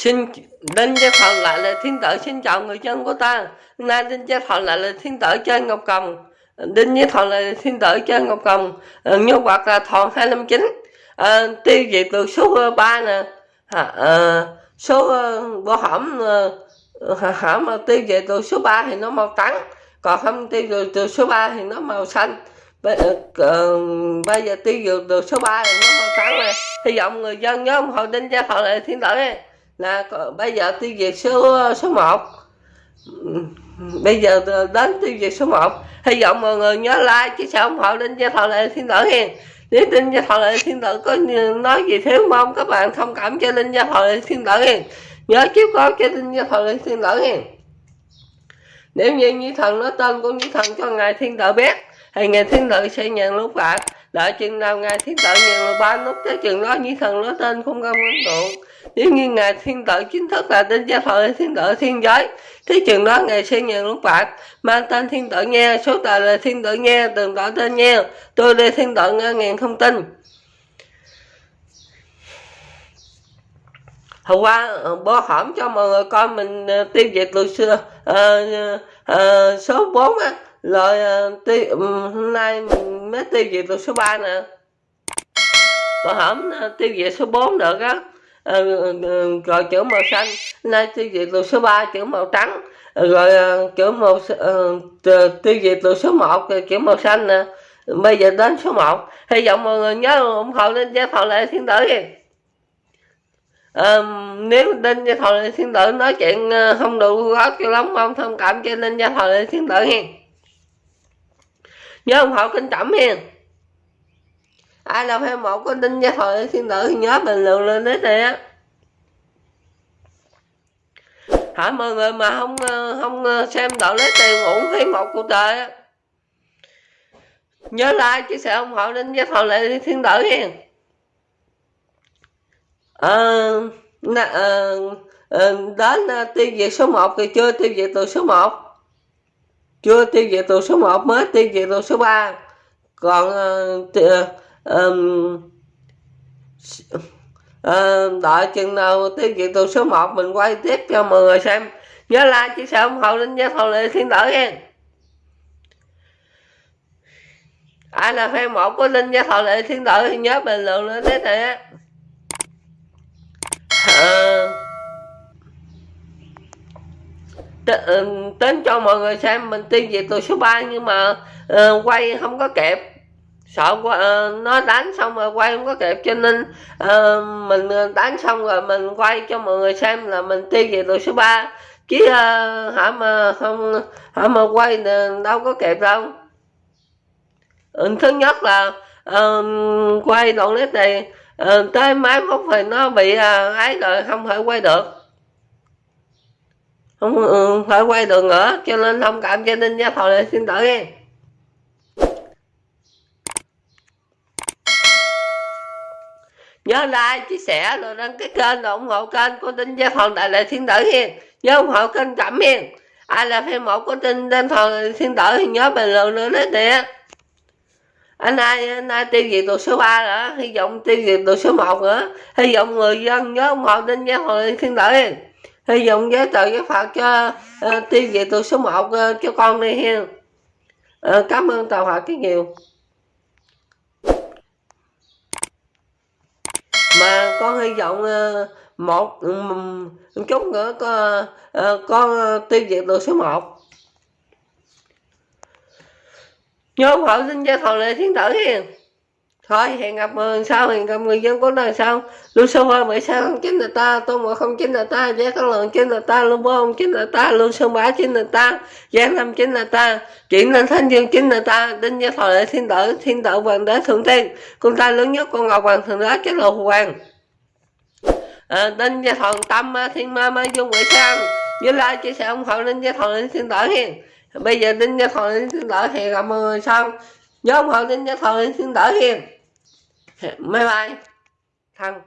Xin Đinh Gia Thọ lại là thiên tử xin chào người dân của ta. Nay Đinh Gia Thọ lại là thiên tử trên Ngọc Cầm. Đinh Gia lại là thiên tử trên Ngọc Cầm. À, ờ, hoặc quạt là thọ 259. À, tiêu diệt được số 3 nè. À, à, số uh, bộ hỏng hỏng mà tiêu diệt được số 3 thì nó màu trắng. Còn không tiêu diệt được số 3 thì nó màu xanh. Bây, uh, bây giờ tiêu diệt được số 3 thì nó màu trắng này. Hy vọng người dân nhớ ủng hộ Đinh Gia Thọ lại thiên tử này là bây giờ tiêu diệt số số 1 bây giờ đến tiêu diệt số 1 hy vọng mọi người nhớ like, chứ sao ủng hộ linh gia thọ lệ thiên tử hiền nếu tin gia thọ lệ thiên tử có nói gì thiếu mong, các bạn thông cảm cho linh gia thọ lệ thiên tử hiền nhớ chiếu có cho linh gia thọ lệ thiên tử hiền nếu như như thần nói tên của như thần cho ngài thiên tử biết, thì ngài thiên tử sẽ nhận lúc phạt đợi chừng nào ngài thiên tử nhận là ba nút tới chừng đó như thần nói tên không công ấn tụ. Nếu như ngài thiên tử chính thức là tên gia thọ thiên tử thiên giới thế chừng đó ngài sẽ nhận lúc bạc mang tên thiên tử nghe số tờ là thiên tử nghe từng tỏ tên nghe tôi đây thiên tử nghe ngàn thông tin. Hôm qua ờ, bố hỏng cho mọi người coi mình ờ, tiêu diệt từ xưa à, à, số 4 á rồi ờ, tiêu, hôm nay mình mới tiêu diệt được số 3 nè. Bố hổm ờ, tiêu diệt số 4 được á. Ờ, rồi chữ màu xanh nay tiêu diệt được số 3 chữ màu trắng. Rồi chữ màu tiêu diệt được số 1 chữ màu xanh nè. Bây giờ đến số 1 hy vọng mọi người nhớ ủng hộ lên gia thọ lệ thiên tử à, nếu đinh gia thọ lệ thiên tử nói chuyện không đủ gót cho lắm mong thông cảm cho nên gia thọ lệ thiên tử nha nhớ ủng hộ kính trọng hiền. Ai là fan một của đinh gia thời thiên tử thì nhớ bình luận lên đấy nè hả mọi người mà không ờ, không ờ, xem đạo lấy tiền uổng phí một cuộc đời á. Nhớ like chia sẻ ủng hộ đinh gia thời lệ thiên tử hiền. Ờ à, à, à, đến ờ, tiêu diệt số 1 thì chưa tiêu diệt từ số 1 chưa tiêu diệt tù số 1 mới tiêu diệt tù số 3 còn uh, um, uh, đợi chừng nào tiêu diệt tù số 1 mình quay tiếp cho mọi người xem. Nhớ like chia sẻ ủng hộ linh gia thầu lệ thiên tử nha. Ai là fan một của linh gia thầu lệ thiên tử thì nhớ bình luận lên thế này á uh, tính ừ, cho mọi người xem mình tiêu diệt từ số 3 nhưng mà uh, quay không có kẹp sợ uh, nó đánh xong rồi quay không có kẹp cho nên uh, mình đánh xong rồi mình quay cho mọi người xem là mình tiêu về tụi số 3 chứ uh, hả mà không hả mà quay đâu có kẹp đâu. Ừ, thứ nhất là uh, quay đoạn clip này uh, tới máy móc thì nó bị uh, ấy rồi không thể quay được không ừ, phải quay được nữa cho nên thông cảm cho nên gia thầu này xin lỗi em. Nhớ like, chia sẻ, rồi đăng ký kênh, rồi ủng hộ kênh của tinh gia phòng đại lệ thiên tử hiền nhớ ủng hộ kênh cẩm hiền ai là fan mẫu của tinh gia phòng thiên tử thì nhớ bình luận nữa đấy nè. Anh ai anh ai tiêu diệt tù số 3 nữa hy vọng tiêu diệt tù số 1 nữa hy vọng người dân nhớ ủng hộ tinh gia thần thiên tử thì dùng giới tự giới phật cho ờ, uh, tiêu diệt tù số 1 uh, ờ, cho con đi ha uh, ờ, cảm ơn tàu hòa cái nhiều mà con hy vọng uh, một um, chút nữa có uh, con tiêu diệt được số 1 nhớ ủng xin cho thầu lệ thiên tử hiền thôi hẹn gặp người sau hẹn gặp người dân của đời sau luôn sơ hoa bảy sao? Không chính là ta tôi mà không chính là ta giá các lượng chính là ta luôn bố không chính là ta luôn sơ bá chính là ta giá năm chính là ta chuyển lên thanh dương chính là ta đinh gia thọ lệ thiên tử thiên tử hoàng đế thượng tiên con ta lớn nhất con ngọc hoàng thượng đế chết lộ hoàng. Ờ, à, đinh gia thọ tâm thiên ma ma dung quỷ sao? Như lai chia sẻ ủng hộ đinh gia thọ lệ thiên tử hiền. Bây giờ đinh gia thọ lệ thiên tử hẹn gặp mọi người sau nhớ ủng hộ đinh gia thọ lệ thiên tử hiền bye bye. Thăng.